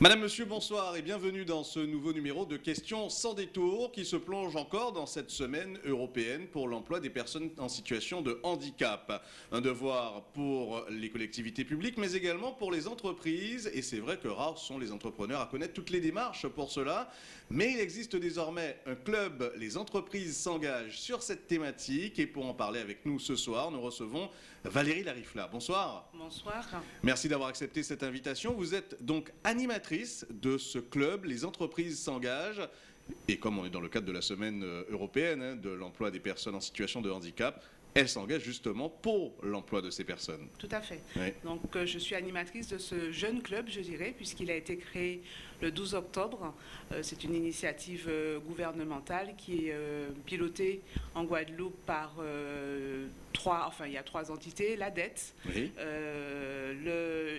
Madame, Monsieur, bonsoir et bienvenue dans ce nouveau numéro de Questions sans détour qui se plonge encore dans cette semaine européenne pour l'emploi des personnes en situation de handicap. Un devoir pour les collectivités publiques mais également pour les entreprises et c'est vrai que rares sont les entrepreneurs à connaître toutes les démarches pour cela. Mais il existe désormais un club, les entreprises s'engagent sur cette thématique et pour en parler avec nous ce soir, nous recevons Valérie Larifla. Bonsoir. Bonsoir. Merci d'avoir accepté cette invitation. Vous êtes donc animatrice de ce club, Les entreprises s'engagent. Et comme on est dans le cadre de la semaine euh, européenne hein, de l'emploi des personnes en situation de handicap, elle s'engage justement pour l'emploi de ces personnes. Tout à fait. Oui. Donc, euh, je suis animatrice de ce jeune club, je dirais, puisqu'il a été créé le 12 octobre. Euh, c'est une initiative euh, gouvernementale qui est pilotée en Guadeloupe par euh, trois, enfin, il y a trois entités, la dette, Oui. euh,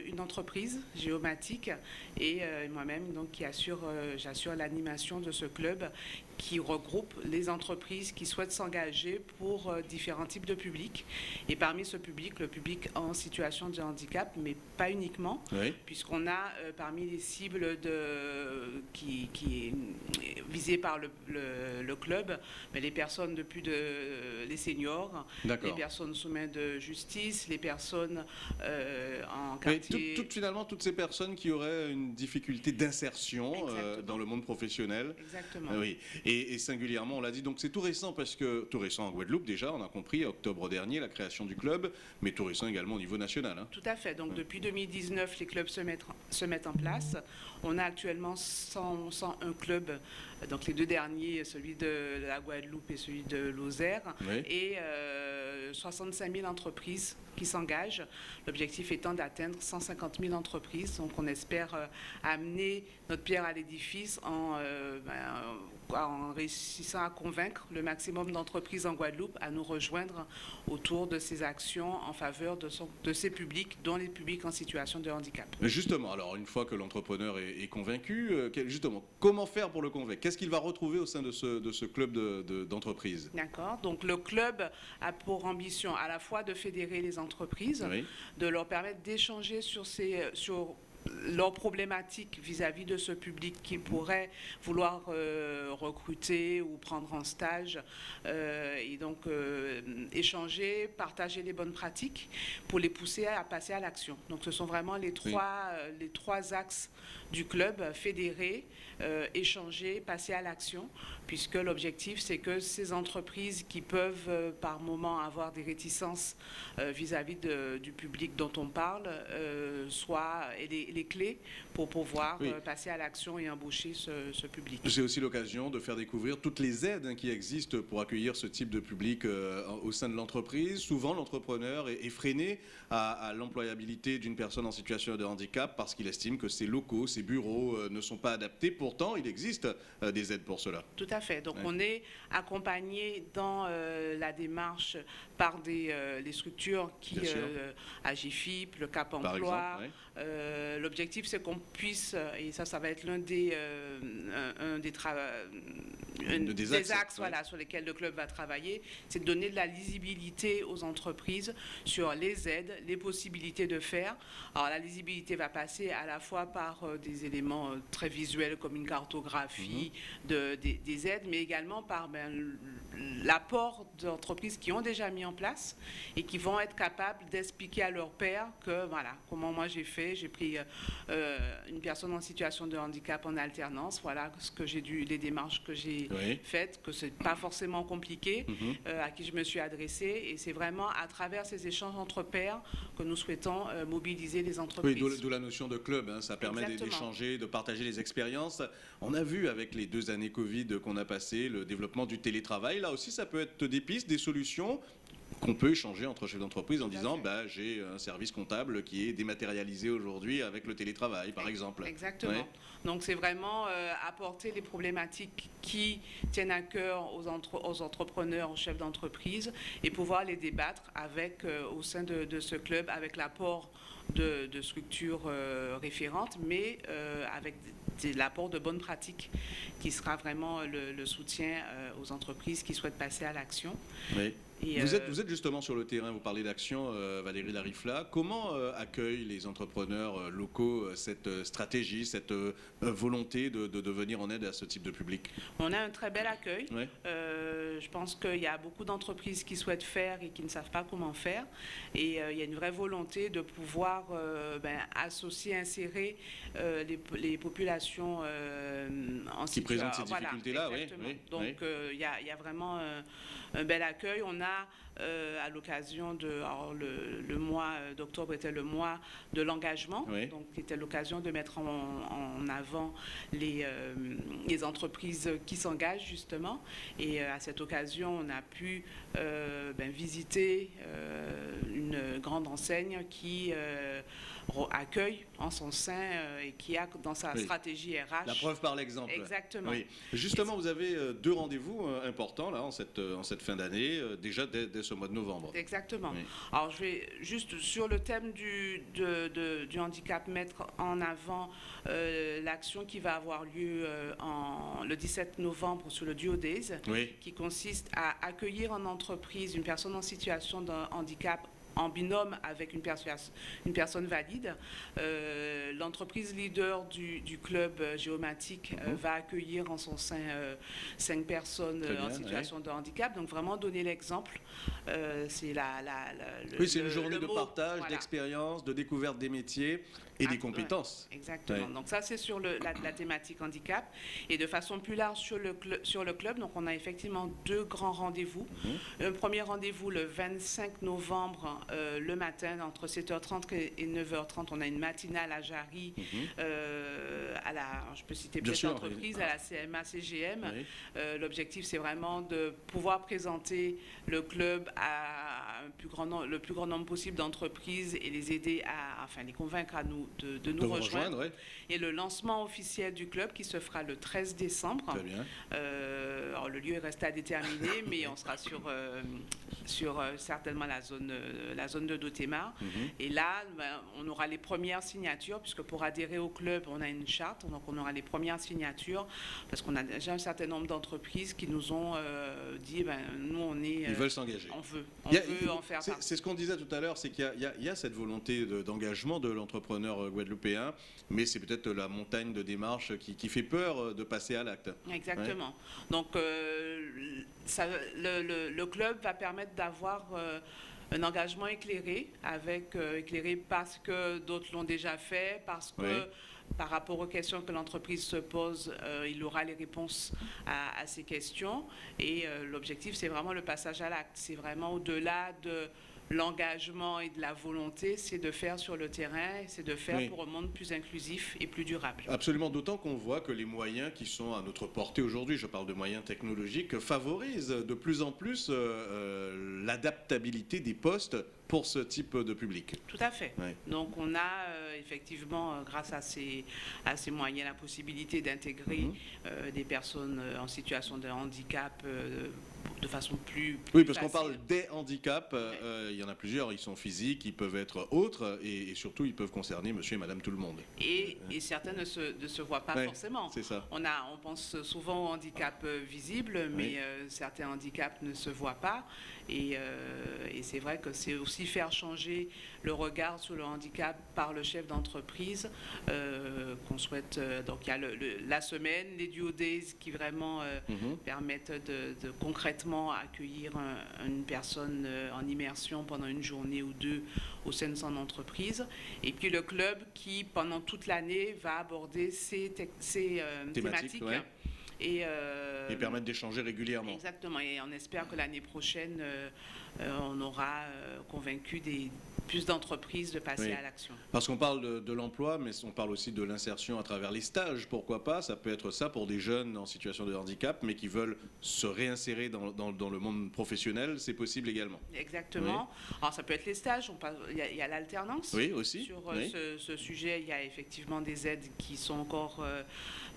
le- une entreprise géomatique et euh, moi-même donc qui assure, j'assure l'animation de ce club qui regroupe les entreprises qui souhaitent s'engager pour différents types de publics. Et parmi ce public, le public en situation de handicap, mais pas uniquement, Oui. puisqu'on a euh, parmi les cibles de, qui, qui est visée par le, le- le club, mais les personnes de plus de les seniors, les personnes sous main de justice, les personnes euh, en quartier. tout- tout- finalement, toutes ces personnes qui auraient une difficulté d'insertion euh, dans le monde professionnel. Exactement. Ah Oui, et, et singulièrement, on l'a dit, donc c'est tout récent parce que tout récent en Guadeloupe déjà, on a compris, octobre dernier, la création du club, mais tout récent également au niveau national. hein. Tout à fait. Donc depuis 2019, les clubs se mettent, se mettent en place. On a actuellement 100, 101 clubs, euh, donc les deux derniers, celui de la Guadeloupe et celui de Lozère, Oui. et euh, 65 000 entreprises qui s'engagent. L'objectif étant d'atteindre 150 000 entreprises. Donc on espère euh, amener notre pierre à l'édifice en, euh, ben, en réussissant à convaincre le maximum d'entreprises en Guadeloupe à nous rejoindre autour de ces actions en faveur de, son- de ces publics, dont les publics en situation de handicap. Justement, alors une fois que l'entrepreneur est, est convaincu, euh, justement, comment faire pour le convaincre? Qu'est-ce qu'il va retrouver au sein de ce, de ce club de- de- d'entreprise? D'accord Donc le club a pour ambition à la fois de fédérer les entreprises, Oui. de leur permettre d'échanger sur, ces, sur leurs problématiques vis-à-vis de ce public qui pourrait vouloir euh, recruter ou prendre en stage euh, et donc euh, échanger, partager les bonnes pratiques pour les pousser à passer à l'action. Donc ce sont vraiment les trois, les trois axes du club, fédérer, échanger, passer à l'action, puisque l'objectif c'est que ces entreprises qui peuvent par moment avoir des réticences vis-à-vis de- du public dont on parle soient et les, les clés pour pouvoir Oui. euh, passer à l'action et embaucher ce, ce public. C'est aussi l'occasion de faire découvrir toutes les aides hein, qui existent pour accueillir ce type de public euh, au sein de l'entreprise. Souvent, l'entrepreneur est, freiné à, à l'employabilité d'une personne en situation de handicap parce qu'il estime que ses locaux, ses bureaux euh, ne sont pas adaptés. Pourtant, il existe euh, des aides pour cela. Tout à fait. Donc Ouais. on est accompagné dans la démarche par des, les structures qui, Agifip, le Cap Emploi. exemple, ouais. Euh, L'objectif c'est qu'on puisse, euh, et ça, ça va être l'un des, euh, un, un des, tra- un De- des axes, axes ouais. voilà, sur lesquels le club va travailler, c'est de donner de la lisibilité aux entreprises sur les aides, les possibilités de faire. Alors la lisibilité va passer à la fois par euh, des éléments euh, très visuels comme une cartographie Mhm. de, des, des aides, mais également par ben, l'apport d'entreprises qui ont déjà mis en place et qui vont être capables d'expliquer à leur père que voilà comment moi j'ai fait, j'ai pris euh, une personne en situation de handicap en alternance, voilà ce que j'ai dû, les démarches que j'ai Oui. faites, que c'est pas forcément compliqué, Mhm. euh, à qui je me suis adressée et c'est vraiment à travers ces échanges entre pairs que nous souhaitons euh, mobiliser les Oui, entreprises. d'où d'où la notion de club, hein, ça permet d'échanger, de partager les expériences. On a vu avec les deux années Covid qu'on a passées le développement du télétravail. Là aussi, ça peut être des pistes, des solutions qu'on peut échanger entre chefs d'entreprise en disant bah, j'ai un service comptable qui est dématérialisé aujourd'hui avec le télétravail, par exemple. Exactement. Ouais. Donc c'est vraiment euh, apporter les problématiques qui tiennent à cœur aux, entre- aux entrepreneurs, aux chefs d'entreprise et pouvoir les débattre avec, euh, au sein de, de ce club avec l'apport de, de structures euh, référentes, mais avec des- l'apport de bonnes pratiques qui sera vraiment le, le soutien aux entreprises qui souhaitent passer à l'action. Oui. Et, Vous euh, êtes, vous êtes justement sur le terrain, vous parlez d'action, euh, Valérie Larifla. Comment euh, accueillent les entrepreneurs euh, locaux cette stratégie, cette volonté de, de- de venir en aide à ce type de public? On a un très bel accueil. Ouais. Je pense qu'il y a beaucoup d'entreprises qui souhaitent faire et qui ne savent pas comment faire. Et il y a une vraie volonté de pouvoir ben, associer, insérer les, les populations en Qui situa- présentent ces voilà, difficultés-là, oui, Donc oui. il y, y a vraiment un bel accueil. On a 감사합니다. Euh, à l'occasion de alors, le, le mois d'octobre était le mois de l'engagement, Oui. donc c'était l'occasion de mettre en, en avant les, euh, les entreprises qui s'engagent justement. Et euh, à cette occasion, on a pu ben, visiter une grande enseigne qui accueille en son sein et qui a dans sa Oui. stratégie RH. La preuve par l'exemple. Exactement. Oui. Justement, vous avez deux rendez-vous importants là en cette, en cette fin d'année, déjà dès, dès ce mois de novembre. Exactement. Oui. Alors, je vais juste sur le thème du, de- de- du handicap mettre en avant euh, l'action qui va avoir lieu euh, en, le 17 novembre sur le Duo Days, Oui. qui consiste à accueillir en entreprise une personne en situation de handicap en binôme avec une, une personne valide. Euh, L'entreprise leader du, du club euh, géomatique euh, Mhm. va accueillir en son sein euh, cinq personnes en situation de handicap. Donc vraiment donner l'exemple. C'est la, la- la- le- Oui, c'est une journée de mot, partage, voilà. d'expérience, de découverte des métiers et Ah, des ouais. compétences. Exactement. Ouais. Donc ça, c'est sur le- la, la thématique handicap. Et de façon plus large sur le, sur le club, donc on a effectivement deux grands rendez-vous. Mhm. Un premier rendez-vous le 25 novembre, euh, le matin, entre 7h30 et et 9h30. On a une matinale à Jarry, Mhm. euh, à la, je peux citer peut-être l'entreprise, oui. à la CMA CGM. Oui. Euh, L'objectif, c'est vraiment de pouvoir présenter le club à un plus grand nombre, le plus grand nombre possible d'entreprises et les aider à, enfin, les convaincre à nous de, de nous De rejoindre. Et le lancement officiel du club qui se fera le 13 décembre. Très bien. Euh, alors, le lieu est resté à déterminer, mais on sera sur, euh, sur euh, certainement la zone, la zone de Dotémar. Mhm. Et là, ben, on aura les premières signatures, puisque pour adhérer au club, on a une charte, donc on aura les premières signatures, parce qu'on a déjà un certain nombre d'entreprises qui nous ont dit, ben, nous, on est... Ils veulent s'engager. on veut, on a- veut en faire c'est- partie. C'est ce qu'on disait tout à l'heure, c'est qu'il y a- y, y cette volonté de- d'engagement de, l'entrepreneur euh, guadeloupéen, mais c'est peut-être la montagne de démarches qui, qui fait peur euh, de passer à l'acte. Exactement. Donc, euh, ça- le, le- le club va permettre d'avoir euh, un engagement éclairé, avec, euh, éclairé parce que d'autres l'ont déjà fait, parce que Oui. Par rapport aux questions que l'entreprise se pose, euh, il aura les réponses à, à ces questions. Et euh, l'objectif, c'est vraiment le passage à l'acte. C'est vraiment au-delà de l'engagement et de la volonté, c'est de faire sur le terrain, c'est de faire Oui. pour un monde plus inclusif et plus durable. Absolument, d'autant qu'on voit que les moyens qui sont à notre portée aujourd'hui, je parle de moyens technologiques, favorisent de plus en plus euh, l'adaptabilité des postes pour ce type de public. Tout à fait. Donc on a effectivement, euh, grâce à ces, à ces moyens, la possibilité d'intégrer Mhm. euh, des personnes euh, en situation de handicap euh, de façon plus, Oui, parce qu'on parle des handicaps, euh, il y en a plusieurs, ils sont physiques, ils peuvent être autres, et, et surtout ils peuvent concerner monsieur et madame tout le monde. Et, et certains ne se, ne se voient pas Ouais, forcément. C'est ça. On, a, on pense souvent au handicap euh, visible, mais Oui. certains handicaps ne se voient pas. Et, et c'est vrai que c'est aussi faire changer le regard sur le handicap par le chef d'entreprise euh, qu'on souhaite. euh, donc il y a le- le- la semaine, les duo days qui vraiment euh, Mhm. permettent de, de concrètement accueillir un- une personne en immersion pendant une journée ou deux au sein de son entreprise. Et puis le club qui, pendant toute l'année, va aborder ces, ces, Thématiques, thématiques. ouais. Et, euh, Et permettre d'échanger régulièrement. Exactement. Et on espère que l'année prochaine, euh, euh, on aura convaincu des, plus d'entreprises de passer Oui. à l'action. Parce qu'on parle de, de l'emploi, mais on parle aussi de l'insertion à travers les stages, pourquoi pas? Ça peut être ça pour des jeunes en situation de handicap, mais qui veulent se réinsérer dans, dans- dans le monde professionnel, c'est possible également. Exactement. Alors ça peut être les stages, il y a, l'alternance. Oui, aussi. Sur euh, oui. ce, ce sujet, il y a effectivement des aides qui sont encore euh,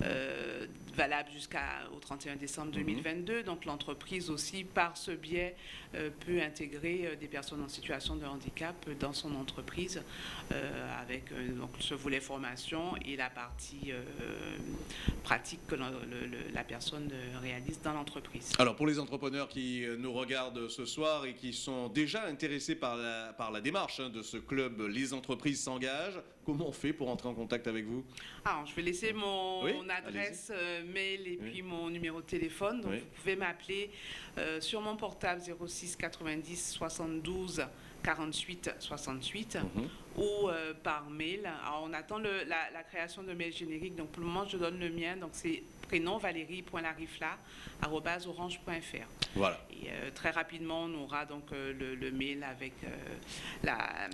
euh, valables jusqu'au 31 décembre Mhm. 2022. Donc l'entreprise aussi, par ce biais, euh, peut intégrer des personnes en situation de handicap dans son entreprise avec donc, ce volet formation et la partie pratique que la personne réalise dans l'entreprise. Alors pour les entrepreneurs qui nous regardent ce soir et qui sont déjà intéressés par la, par la démarche hein, de ce club Les entreprises s'engagent, comment on fait pour entrer en contact avec vous? Alors je vais laisser mon, adresse mail et puis mon numéro de téléphone. Donc vous pouvez m'appeler sur mon portable 06 90 72 48 68 ou euh, par mail. Alors, on attend le, la, création de mail générique. Donc, pour le moment, je donne le mien. Donc, c'est prénom valérie.larifla.orange.fr. Voilà. Et euh, très rapidement, on aura donc euh, le, mail avec la.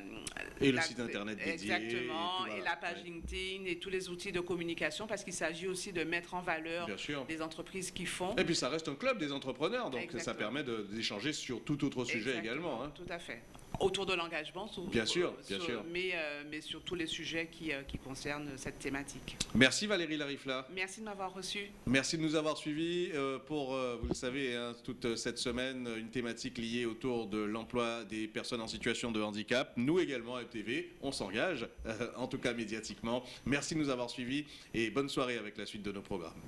Et le site internet dédié. Exactement. Et, la page LinkedIn et tous les outils de communication parce qu'il s'agit aussi de mettre en valeur les entreprises qui font. Et puis, ça reste un club des entrepreneurs. Donc, ça permet d'échanger sur tout autre sujet également. Hein. Tout à fait autour de l'engagement. Bien sûr, bien sûr. Mais, euh, mais sur tous les sujets qui, euh, qui, concernent cette thématique. Merci Valérie Larifla. Merci de m'avoir reçu. Merci de nous avoir suivis euh, pour, vous le savez, hein, toute cette semaine, une thématique liée autour de l'emploi des personnes en situation de handicap. Nous également à ETV, on s'engage, en tout cas médiatiquement. Merci de nous avoir suivis et bonne soirée avec la suite de nos programmes.